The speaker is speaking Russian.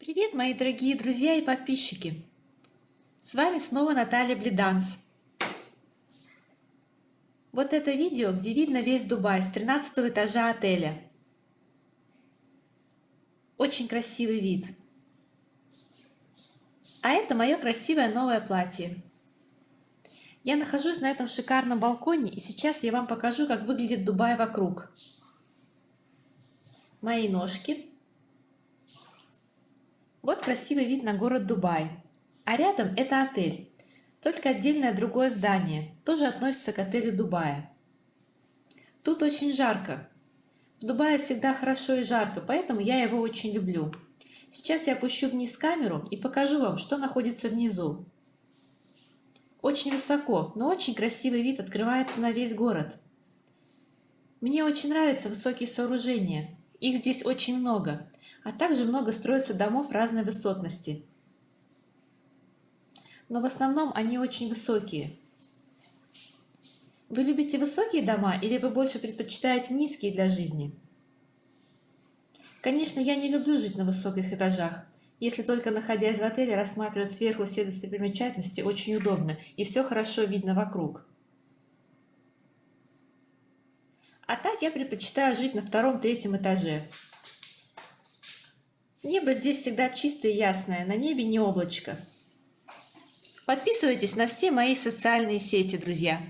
Привет, мои дорогие друзья и подписчики! С вами снова Наталья Блиданс. Вот это видео, где видно весь Дубай с 13 этажа отеля. Очень красивый вид. А это мое красивое новое платье. Я нахожусь на этом шикарном балконе, и сейчас я вам покажу, как выглядит Дубай вокруг. Мои ножки вот красивый вид на город Дубай. А рядом это отель. Только отдельное другое здание, тоже относится к отелю Дубая. Тут очень жарко. В Дубае всегда хорошо и жарко, поэтому я его очень люблю. Сейчас я опущу вниз камеру и покажу вам, что находится внизу. Очень высоко, но очень красивый вид открывается на весь город. Мне очень нравятся высокие сооружения. Их здесь очень много а также много строится домов разной высотности. Но в основном они очень высокие. Вы любите высокие дома или вы больше предпочитаете низкие для жизни? Конечно, я не люблю жить на высоких этажах. Если только находясь в отеле, рассматривать сверху все достопримечательности очень удобно и все хорошо видно вокруг. А так я предпочитаю жить на втором-третьем этаже. Небо здесь всегда чистое и ясное, на небе не облачко. Подписывайтесь на все мои социальные сети, друзья.